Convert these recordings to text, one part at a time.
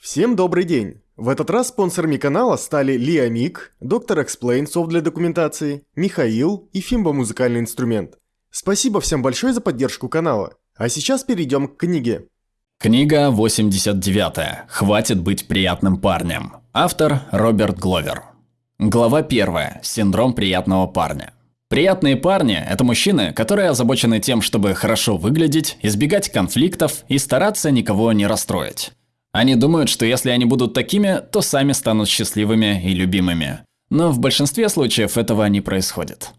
Всем добрый день! В этот раз спонсорами канала стали Лиамик, Доктор Explain софт для документации, Михаил и Фимба музыкальный инструмент. Спасибо всем большое за поддержку канала. А сейчас перейдем к книге. Книга 89. Хватит быть приятным парнем. Автор Роберт Гловер. Глава 1. Синдром приятного парня. Приятные парни – это мужчины, которые озабочены тем, чтобы хорошо выглядеть, избегать конфликтов и стараться никого не расстроить. Они думают, что если они будут такими, то сами станут счастливыми и любимыми. Но в большинстве случаев этого не происходит.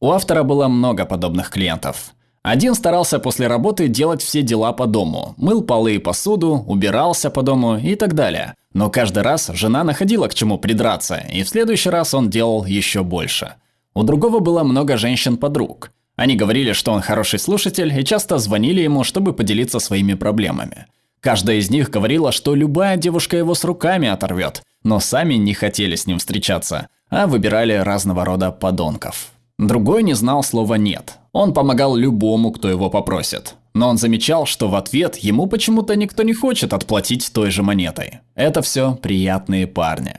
У автора было много подобных клиентов. Один старался после работы делать все дела по дому, мыл полы и посуду, убирался по дому и так далее. Но каждый раз жена находила к чему придраться, и в следующий раз он делал еще больше. У другого было много женщин-подруг. Они говорили, что он хороший слушатель и часто звонили ему, чтобы поделиться своими проблемами. Каждая из них говорила, что любая девушка его с руками оторвет, но сами не хотели с ним встречаться, а выбирали разного рода подонков. Другой не знал слова «нет». Он помогал любому, кто его попросит. Но он замечал, что в ответ ему почему-то никто не хочет отплатить той же монетой. Это все приятные парни.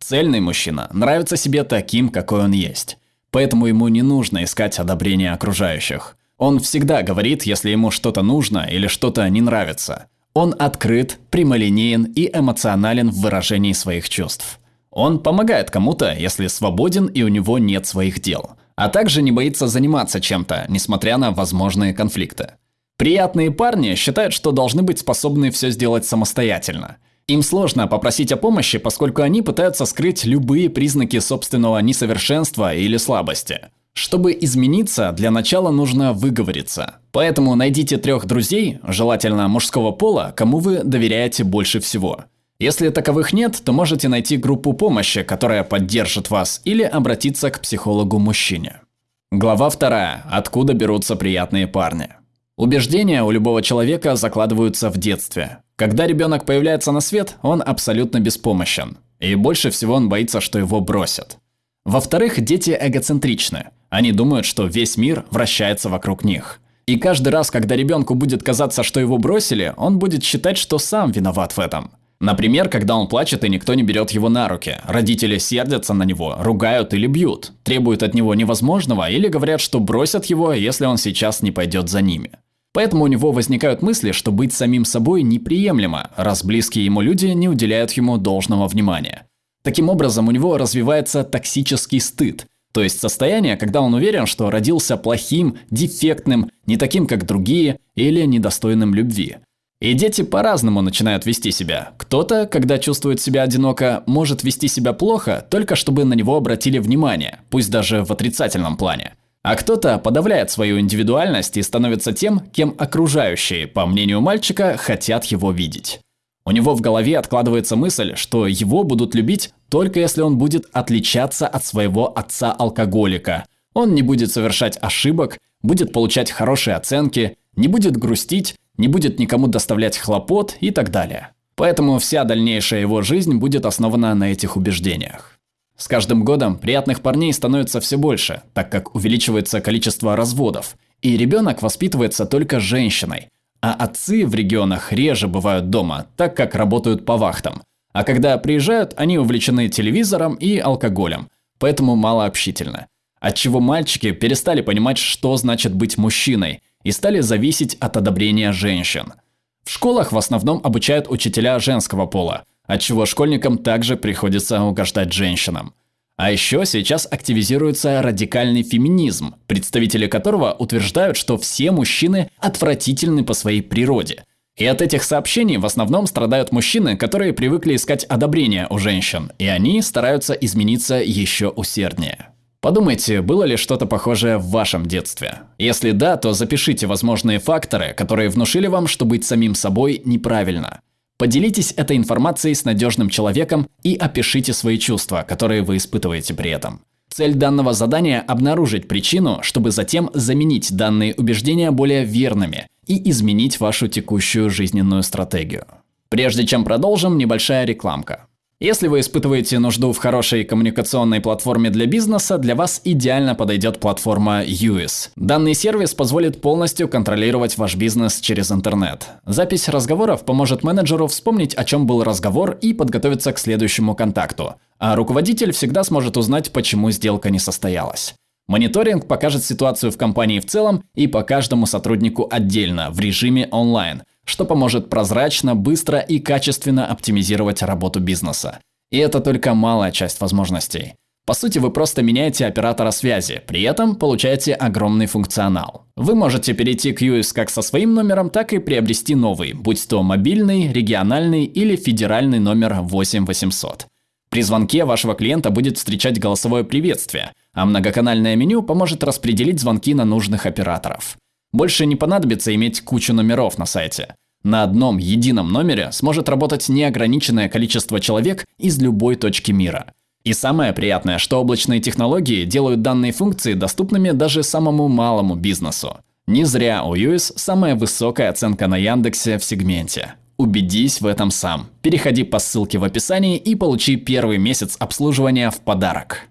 Цельный мужчина нравится себе таким, какой он есть. Поэтому ему не нужно искать одобрения окружающих. Он всегда говорит, если ему что-то нужно или что-то не нравится. Он открыт, прямолинеен и эмоционален в выражении своих чувств. Он помогает кому-то, если свободен и у него нет своих дел, а также не боится заниматься чем-то, несмотря на возможные конфликты. Приятные парни считают, что должны быть способны все сделать самостоятельно. Им сложно попросить о помощи, поскольку они пытаются скрыть любые признаки собственного несовершенства или слабости. Чтобы измениться, для начала нужно выговориться. Поэтому найдите трех друзей, желательно мужского пола, кому вы доверяете больше всего. Если таковых нет, то можете найти группу помощи, которая поддержит вас, или обратиться к психологу-мужчине. Глава 2. Откуда берутся приятные парни? Убеждения у любого человека закладываются в детстве. Когда ребенок появляется на свет, он абсолютно беспомощен. И больше всего он боится, что его бросят. Во-вторых, дети эгоцентричны. Они думают, что весь мир вращается вокруг них. И каждый раз, когда ребенку будет казаться, что его бросили, он будет считать, что сам виноват в этом. Например, когда он плачет и никто не берет его на руки. Родители сердятся на него, ругают или бьют, требуют от него невозможного или говорят, что бросят его, если он сейчас не пойдет за ними. Поэтому у него возникают мысли, что быть самим собой неприемлемо, раз близкие ему люди не уделяют ему должного внимания. Таким образом, у него развивается токсический стыд, то есть состояние, когда он уверен, что родился плохим, дефектным, не таким, как другие, или недостойным любви. И дети по-разному начинают вести себя. Кто-то, когда чувствует себя одиноко, может вести себя плохо, только чтобы на него обратили внимание, пусть даже в отрицательном плане. А кто-то подавляет свою индивидуальность и становится тем, кем окружающие, по мнению мальчика, хотят его видеть. У него в голове откладывается мысль, что его будут любить только если он будет отличаться от своего отца-алкоголика. Он не будет совершать ошибок, будет получать хорошие оценки, не будет грустить, не будет никому доставлять хлопот и так далее. Поэтому вся дальнейшая его жизнь будет основана на этих убеждениях. С каждым годом приятных парней становится все больше, так как увеличивается количество разводов, и ребенок воспитывается только женщиной, а отцы в регионах реже бывают дома, так как работают по вахтам. А когда приезжают, они увлечены телевизором и алкоголем, поэтому мало общительны. Отчего мальчики перестали понимать, что значит быть мужчиной, и стали зависеть от одобрения женщин. В школах в основном обучают учителя женского пола, отчего школьникам также приходится угождать женщинам. А еще сейчас активизируется радикальный феминизм, представители которого утверждают, что все мужчины отвратительны по своей природе. И от этих сообщений в основном страдают мужчины, которые привыкли искать одобрение у женщин, и они стараются измениться еще усерднее. Подумайте, было ли что-то похожее в вашем детстве? Если да, то запишите возможные факторы, которые внушили вам, что быть самим собой неправильно. Поделитесь этой информацией с надежным человеком и опишите свои чувства, которые вы испытываете при этом. Цель данного задания – обнаружить причину, чтобы затем заменить данные убеждения более верными и изменить вашу текущую жизненную стратегию. Прежде чем продолжим, небольшая рекламка. Если вы испытываете нужду в хорошей коммуникационной платформе для бизнеса, для вас идеально подойдет платформа UIS. Данный сервис позволит полностью контролировать ваш бизнес через интернет. Запись разговоров поможет менеджеру вспомнить, о чем был разговор и подготовиться к следующему контакту. А руководитель всегда сможет узнать, почему сделка не состоялась. Мониторинг покажет ситуацию в компании в целом и по каждому сотруднику отдельно, в режиме онлайн – что поможет прозрачно, быстро и качественно оптимизировать работу бизнеса. И это только малая часть возможностей. По сути, вы просто меняете оператора связи, при этом получаете огромный функционал. Вы можете перейти к US как со своим номером, так и приобрести новый, будь то мобильный, региональный или федеральный номер 8800. При звонке вашего клиента будет встречать голосовое приветствие, а многоканальное меню поможет распределить звонки на нужных операторов. Больше не понадобится иметь кучу номеров на сайте. На одном едином номере сможет работать неограниченное количество человек из любой точки мира. И самое приятное, что облачные технологии делают данные функции доступными даже самому малому бизнесу. Не зря у US самая высокая оценка на Яндексе в сегменте. Убедись в этом сам. Переходи по ссылке в описании и получи первый месяц обслуживания в подарок.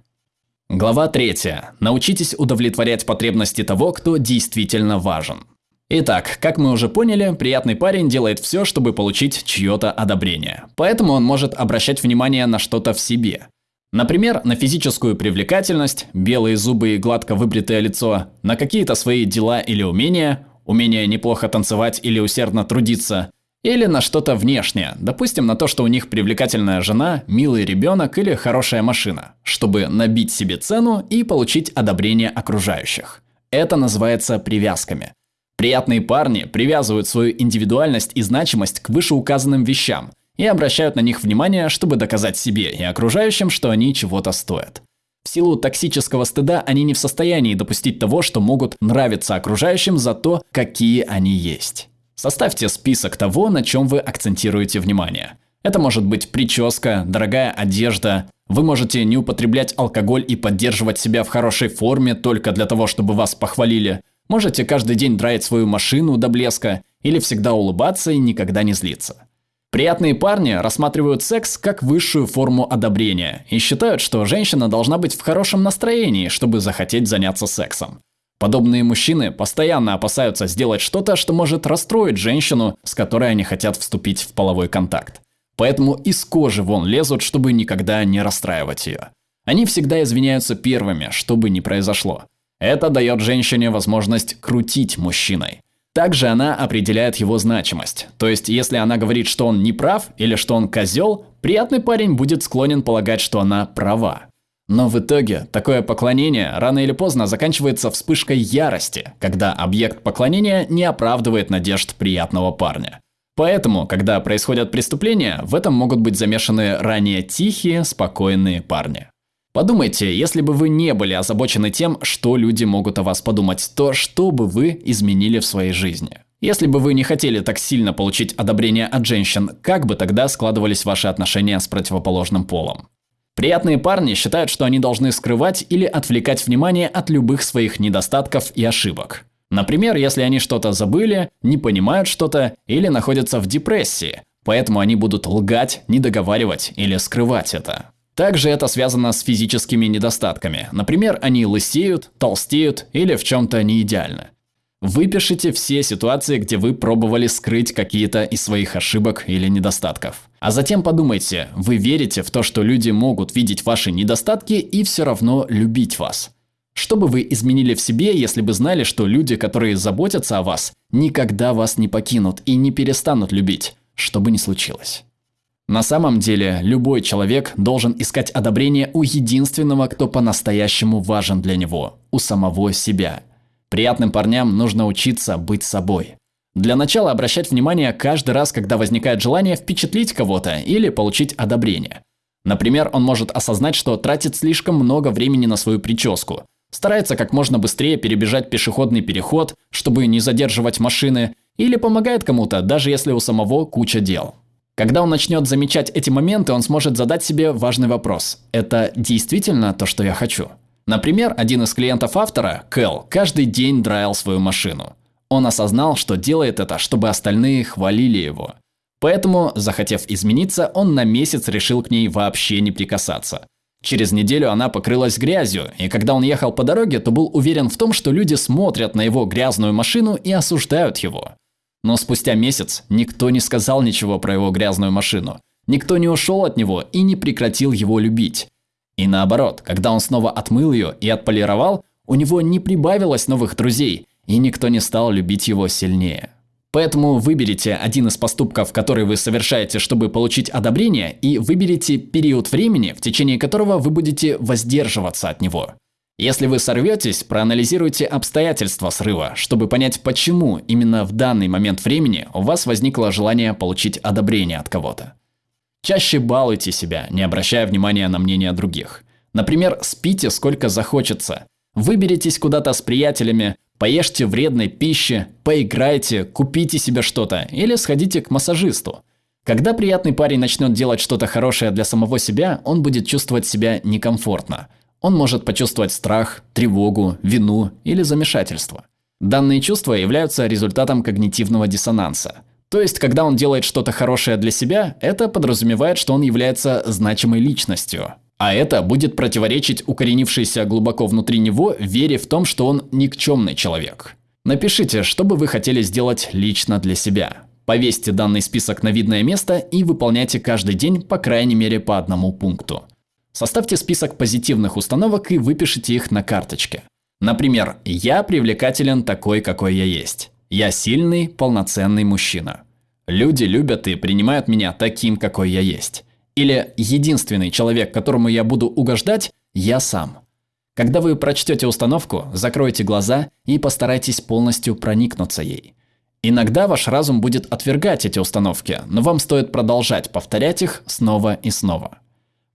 Глава 3. Научитесь удовлетворять потребности того, кто действительно важен. Итак, как мы уже поняли, приятный парень делает все, чтобы получить чье-то одобрение. Поэтому он может обращать внимание на что-то в себе. Например, на физическую привлекательность, белые зубы и гладко выбритое лицо, на какие-то свои дела или умения, умение неплохо танцевать или усердно трудиться – или на что-то внешнее, допустим, на то, что у них привлекательная жена, милый ребенок или хорошая машина, чтобы набить себе цену и получить одобрение окружающих. Это называется привязками. Приятные парни привязывают свою индивидуальность и значимость к вышеуказанным вещам и обращают на них внимание, чтобы доказать себе и окружающим, что они чего-то стоят. В силу токсического стыда они не в состоянии допустить того, что могут нравиться окружающим за то, какие они есть. Составьте список того, на чем вы акцентируете внимание. Это может быть прическа, дорогая одежда. Вы можете не употреблять алкоголь и поддерживать себя в хорошей форме только для того, чтобы вас похвалили. Можете каждый день драить свою машину до блеска или всегда улыбаться и никогда не злиться. Приятные парни рассматривают секс как высшую форму одобрения и считают, что женщина должна быть в хорошем настроении, чтобы захотеть заняться сексом. Подобные мужчины постоянно опасаются сделать что-то, что может расстроить женщину, с которой они хотят вступить в половой контакт. Поэтому из кожи вон лезут, чтобы никогда не расстраивать ее. Они всегда извиняются первыми, что бы ни произошло. Это дает женщине возможность крутить мужчиной. Также она определяет его значимость. То есть, если она говорит, что он не прав или что он козел, приятный парень будет склонен полагать, что она права. Но в итоге такое поклонение рано или поздно заканчивается вспышкой ярости, когда объект поклонения не оправдывает надежд приятного парня. Поэтому, когда происходят преступления, в этом могут быть замешаны ранее тихие, спокойные парни. Подумайте, если бы вы не были озабочены тем, что люди могут о вас подумать, то что бы вы изменили в своей жизни? Если бы вы не хотели так сильно получить одобрение от женщин, как бы тогда складывались ваши отношения с противоположным полом? Приятные парни считают, что они должны скрывать или отвлекать внимание от любых своих недостатков и ошибок. Например, если они что-то забыли, не понимают что-то или находятся в депрессии, поэтому они будут лгать, недоговаривать или скрывать это. Также это связано с физическими недостатками. Например, они лысеют, толстеют или в чем-то не идеально. Выпишите все ситуации, где вы пробовали скрыть какие-то из своих ошибок или недостатков. А затем подумайте, вы верите в то, что люди могут видеть ваши недостатки и все равно любить вас. Что бы вы изменили в себе, если бы знали, что люди, которые заботятся о вас, никогда вас не покинут и не перестанут любить, что бы ни случилось? На самом деле, любой человек должен искать одобрение у единственного, кто по-настоящему важен для него, у самого себя – Приятным парням нужно учиться быть собой. Для начала обращать внимание каждый раз, когда возникает желание впечатлить кого-то или получить одобрение. Например, он может осознать, что тратит слишком много времени на свою прическу, старается как можно быстрее перебежать пешеходный переход, чтобы не задерживать машины, или помогает кому-то, даже если у самого куча дел. Когда он начнет замечать эти моменты, он сможет задать себе важный вопрос. Это действительно то, что я хочу? Например, один из клиентов автора, Кэл, каждый день драил свою машину. Он осознал, что делает это, чтобы остальные хвалили его. Поэтому, захотев измениться, он на месяц решил к ней вообще не прикасаться. Через неделю она покрылась грязью, и когда он ехал по дороге, то был уверен в том, что люди смотрят на его грязную машину и осуждают его. Но спустя месяц никто не сказал ничего про его грязную машину. Никто не ушел от него и не прекратил его любить. И наоборот, когда он снова отмыл ее и отполировал, у него не прибавилось новых друзей, и никто не стал любить его сильнее. Поэтому выберите один из поступков, который вы совершаете, чтобы получить одобрение, и выберите период времени, в течение которого вы будете воздерживаться от него. Если вы сорветесь, проанализируйте обстоятельства срыва, чтобы понять, почему именно в данный момент времени у вас возникло желание получить одобрение от кого-то. Чаще балуйте себя, не обращая внимания на мнение других. Например, спите сколько захочется. Выберитесь куда-то с приятелями, Поешьте вредной пищи, поиграйте, купите себе что-то или сходите к массажисту. Когда приятный парень начнет делать что-то хорошее для самого себя, он будет чувствовать себя некомфортно. Он может почувствовать страх, тревогу, вину или замешательство. Данные чувства являются результатом когнитивного диссонанса. То есть, когда он делает что-то хорошее для себя, это подразумевает, что он является значимой личностью. А это будет противоречить укоренившейся глубоко внутри него вере в том, что он никчемный человек. Напишите, что бы вы хотели сделать лично для себя. Повесьте данный список на видное место и выполняйте каждый день по крайней мере по одному пункту. Составьте список позитивных установок и выпишите их на карточке. Например, «Я привлекателен такой, какой я есть». «Я сильный, полноценный мужчина». «Люди любят и принимают меня таким, какой я есть». Или единственный человек, которому я буду угождать, я сам. Когда вы прочтете установку, закройте глаза и постарайтесь полностью проникнуться ей. Иногда ваш разум будет отвергать эти установки, но вам стоит продолжать повторять их снова и снова.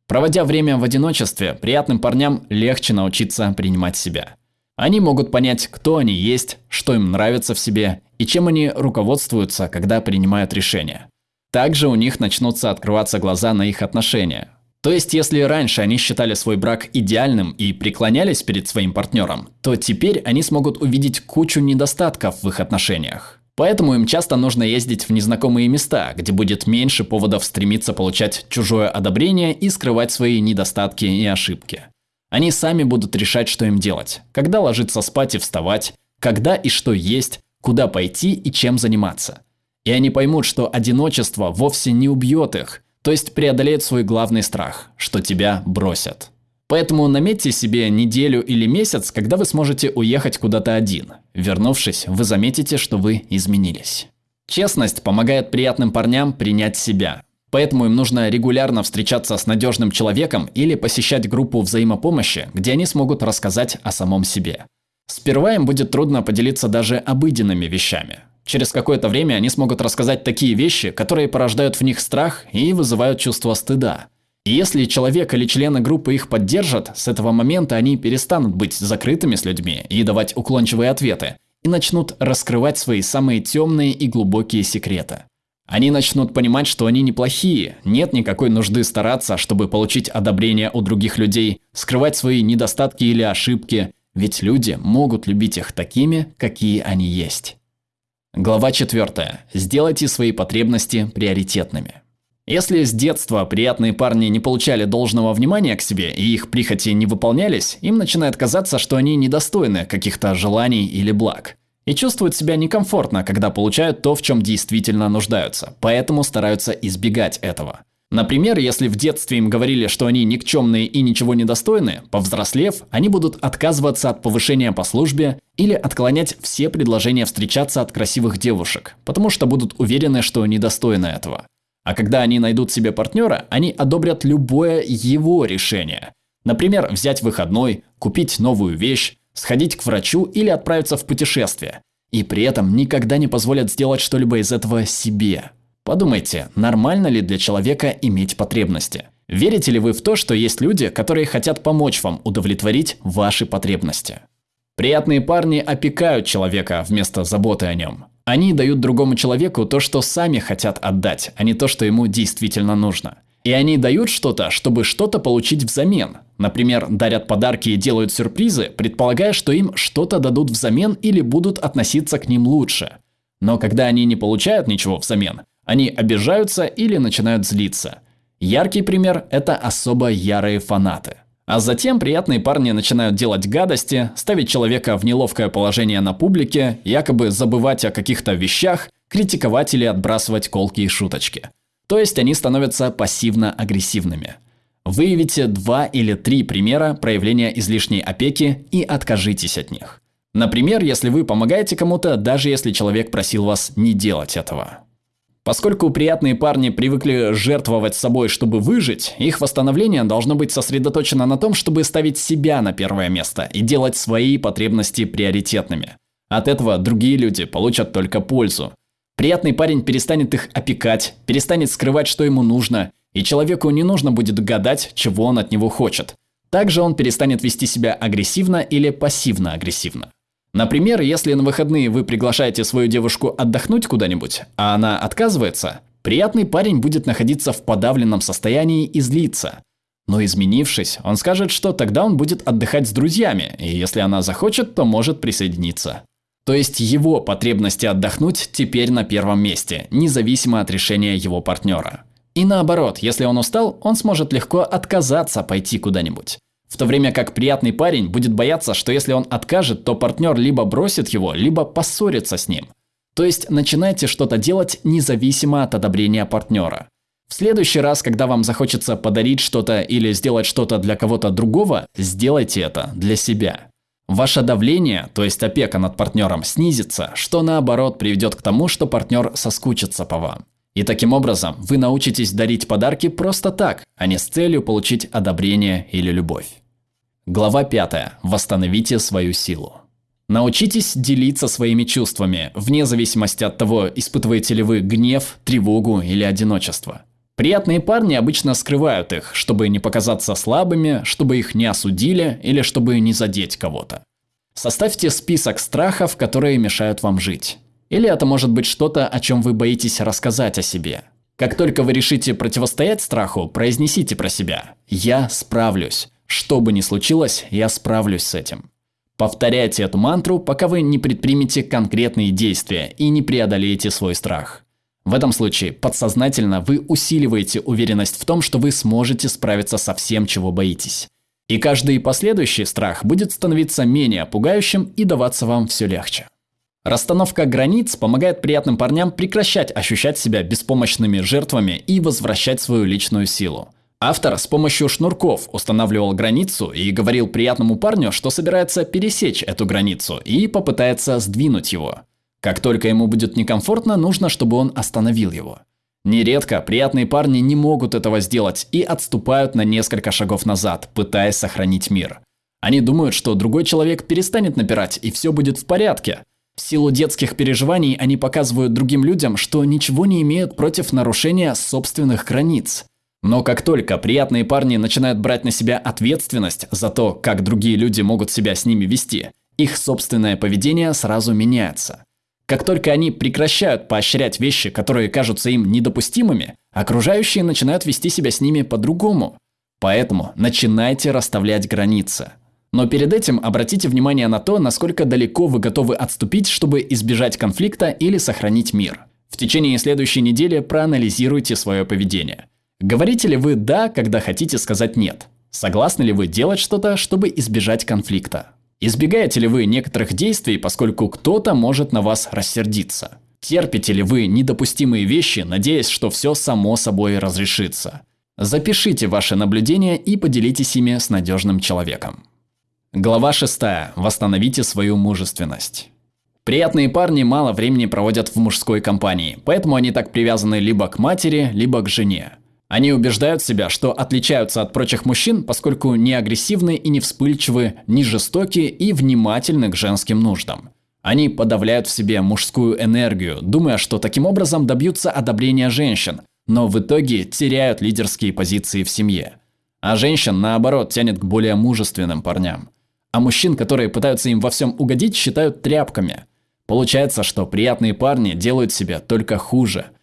Проводя время в одиночестве, приятным парням легче научиться принимать себя. Они могут понять, кто они есть, что им нравится в себе и чем они руководствуются, когда принимают решения. Также у них начнутся открываться глаза на их отношения. То есть, если раньше они считали свой брак идеальным и преклонялись перед своим партнером, то теперь они смогут увидеть кучу недостатков в их отношениях. Поэтому им часто нужно ездить в незнакомые места, где будет меньше поводов стремиться получать чужое одобрение и скрывать свои недостатки и ошибки. Они сами будут решать, что им делать, когда ложиться спать и вставать, когда и что есть, куда пойти и чем заниматься. И они поймут, что одиночество вовсе не убьет их, то есть преодолеет свой главный страх, что тебя бросят. Поэтому наметьте себе неделю или месяц, когда вы сможете уехать куда-то один. Вернувшись, вы заметите, что вы изменились. Честность помогает приятным парням принять себя. Поэтому им нужно регулярно встречаться с надежным человеком или посещать группу взаимопомощи, где они смогут рассказать о самом себе. Сперва им будет трудно поделиться даже обыденными вещами. Через какое-то время они смогут рассказать такие вещи, которые порождают в них страх и вызывают чувство стыда. И если человек или члены группы их поддержат, с этого момента они перестанут быть закрытыми с людьми и давать уклончивые ответы, и начнут раскрывать свои самые темные и глубокие секреты. Они начнут понимать, что они неплохие, нет никакой нужды стараться, чтобы получить одобрение у других людей, скрывать свои недостатки или ошибки, ведь люди могут любить их такими, какие они есть. Глава 4. Сделайте свои потребности приоритетными. Если с детства приятные парни не получали должного внимания к себе и их прихоти не выполнялись, им начинает казаться, что они недостойны каких-то желаний или благ. И чувствуют себя некомфортно, когда получают то, в чем действительно нуждаются, поэтому стараются избегать этого. Например, если в детстве им говорили, что они никчемные и ничего не достойны, повзрослев, они будут отказываться от повышения по службе или отклонять все предложения встречаться от красивых девушек, потому что будут уверены, что недостойны этого. А когда они найдут себе партнера, они одобрят любое его решение. Например, взять выходной, купить новую вещь, сходить к врачу или отправиться в путешествие. И при этом никогда не позволят сделать что-либо из этого себе. Подумайте, нормально ли для человека иметь потребности? Верите ли вы в то, что есть люди, которые хотят помочь вам удовлетворить ваши потребности? Приятные парни опекают человека вместо заботы о нем. Они дают другому человеку то, что сами хотят отдать, а не то, что ему действительно нужно. И они дают что-то, чтобы что-то получить взамен. Например, дарят подарки и делают сюрпризы, предполагая, что им что-то дадут взамен или будут относиться к ним лучше. Но когда они не получают ничего взамен, Они обижаются или начинают злиться. Яркий пример – это особо ярые фанаты. А затем приятные парни начинают делать гадости, ставить человека в неловкое положение на публике, якобы забывать о каких-то вещах, критиковать или отбрасывать колки и шуточки. То есть они становятся пассивно-агрессивными. Выявите два или три примера проявления излишней опеки и откажитесь от них. Например, если вы помогаете кому-то, даже если человек просил вас не делать этого. Поскольку приятные парни привыкли жертвовать собой, чтобы выжить, их восстановление должно быть сосредоточено на том, чтобы ставить себя на первое место и делать свои потребности приоритетными. От этого другие люди получат только пользу. Приятный парень перестанет их опекать, перестанет скрывать, что ему нужно, и человеку не нужно будет гадать, чего он от него хочет. Также он перестанет вести себя агрессивно или пассивно-агрессивно. Например, если на выходные вы приглашаете свою девушку отдохнуть куда-нибудь, а она отказывается, приятный парень будет находиться в подавленном состоянии и злиться. Но изменившись, он скажет, что тогда он будет отдыхать с друзьями, и если она захочет, то может присоединиться. То есть его потребности отдохнуть теперь на первом месте, независимо от решения его партнера. И наоборот, если он устал, он сможет легко отказаться пойти куда-нибудь. В то время как приятный парень будет бояться, что если он откажет, то партнер либо бросит его, либо поссорится с ним. То есть начинайте что-то делать независимо от одобрения партнера. В следующий раз, когда вам захочется подарить что-то или сделать что-то для кого-то другого, сделайте это для себя. Ваше давление, то есть опека над партнером, снизится, что наоборот приведет к тому, что партнер соскучится по вам. И таким образом вы научитесь дарить подарки просто так, а не с целью получить одобрение или любовь. Глава 5. Восстановите свою силу. Научитесь делиться своими чувствами, вне зависимости от того, испытываете ли вы гнев, тревогу или одиночество. Приятные парни обычно скрывают их, чтобы не показаться слабыми, чтобы их не осудили или чтобы не задеть кого-то. Составьте список страхов, которые мешают вам жить. Или это может быть что-то, о чем вы боитесь рассказать о себе. Как только вы решите противостоять страху, произнесите про себя «Я справлюсь». Что бы ни случилось, я справлюсь с этим. Повторяйте эту мантру, пока вы не предпримете конкретные действия и не преодолеете свой страх. В этом случае подсознательно вы усиливаете уверенность в том, что вы сможете справиться со всем, чего боитесь. И каждый последующий страх будет становиться менее пугающим и даваться вам все легче. Расстановка границ помогает приятным парням прекращать ощущать себя беспомощными жертвами и возвращать свою личную силу. Автор с помощью шнурков устанавливал границу и говорил приятному парню, что собирается пересечь эту границу и попытается сдвинуть его. Как только ему будет некомфортно, нужно, чтобы он остановил его. Нередко приятные парни не могут этого сделать и отступают на несколько шагов назад, пытаясь сохранить мир. Они думают, что другой человек перестанет напирать и все будет в порядке. В силу детских переживаний они показывают другим людям, что ничего не имеют против нарушения собственных границ. Но как только приятные парни начинают брать на себя ответственность за то, как другие люди могут себя с ними вести, их собственное поведение сразу меняется. Как только они прекращают поощрять вещи, которые кажутся им недопустимыми, окружающие начинают вести себя с ними по-другому. Поэтому начинайте расставлять границы. Но перед этим обратите внимание на то, насколько далеко вы готовы отступить, чтобы избежать конфликта или сохранить мир. В течение следующей недели проанализируйте свое поведение. Говорите ли вы «да», когда хотите сказать «нет»? Согласны ли вы делать что-то, чтобы избежать конфликта? Избегаете ли вы некоторых действий, поскольку кто-то может на вас рассердиться? Терпите ли вы недопустимые вещи, надеясь, что все само собой разрешится? Запишите ваши наблюдения и поделитесь ими с надежным человеком. Глава 6. Восстановите свою мужественность. Приятные парни мало времени проводят в мужской компании, поэтому они так привязаны либо к матери, либо к жене. Они убеждают себя, что отличаются от прочих мужчин, поскольку не агрессивны и не вспыльчивы, не жестоки и внимательны к женским нуждам. Они подавляют в себе мужскую энергию, думая, что таким образом добьются одобрения женщин, но в итоге теряют лидерские позиции в семье. А женщин, наоборот, тянет к более мужественным парням. А мужчин, которые пытаются им во всем угодить, считают тряпками. Получается, что приятные парни делают себе только хуже –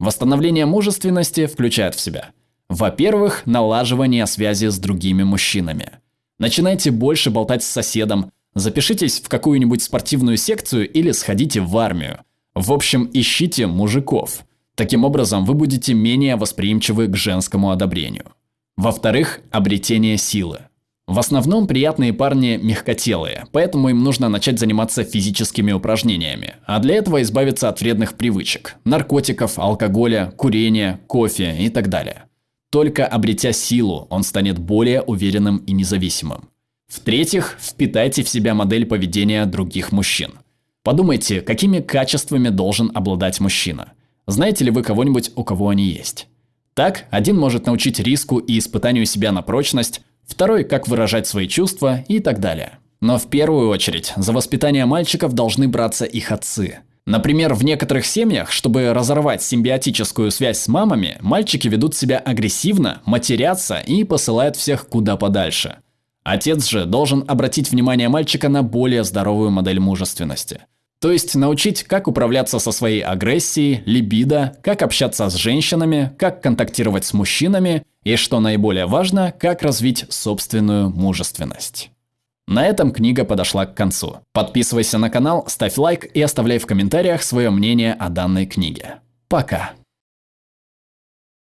Восстановление мужественности включает в себя во-первых, налаживание связи с другими мужчинами. Начинайте больше болтать с соседом, запишитесь в какую-нибудь спортивную секцию или сходите в армию. В общем, ищите мужиков. Таким образом, вы будете менее восприимчивы к женскому одобрению. Во-вторых, обретение силы. В основном приятные парни мягкотелые, поэтому им нужно начать заниматься физическими упражнениями, а для этого избавиться от вредных привычек – наркотиков, алкоголя, курения, кофе и так далее. Только обретя силу, он станет более уверенным и независимым. В-третьих, впитайте в себя модель поведения других мужчин. Подумайте, какими качествами должен обладать мужчина. Знаете ли вы кого-нибудь, у кого они есть? Так, один может научить риску и испытанию себя на прочность, второй – как выражать свои чувства и так далее. Но в первую очередь за воспитание мальчиков должны браться их отцы. Например, в некоторых семьях, чтобы разорвать симбиотическую связь с мамами, мальчики ведут себя агрессивно, матерятся и посылают всех куда подальше. Отец же должен обратить внимание мальчика на более здоровую модель мужественности. То есть научить, как управляться со своей агрессией, либидо, как общаться с женщинами, как контактировать с мужчинами и, что наиболее важно, как развить собственную мужественность. На этом книга подошла к концу. Подписывайся на канал, ставь лайк и оставляй в комментариях свое мнение о данной книге. Пока!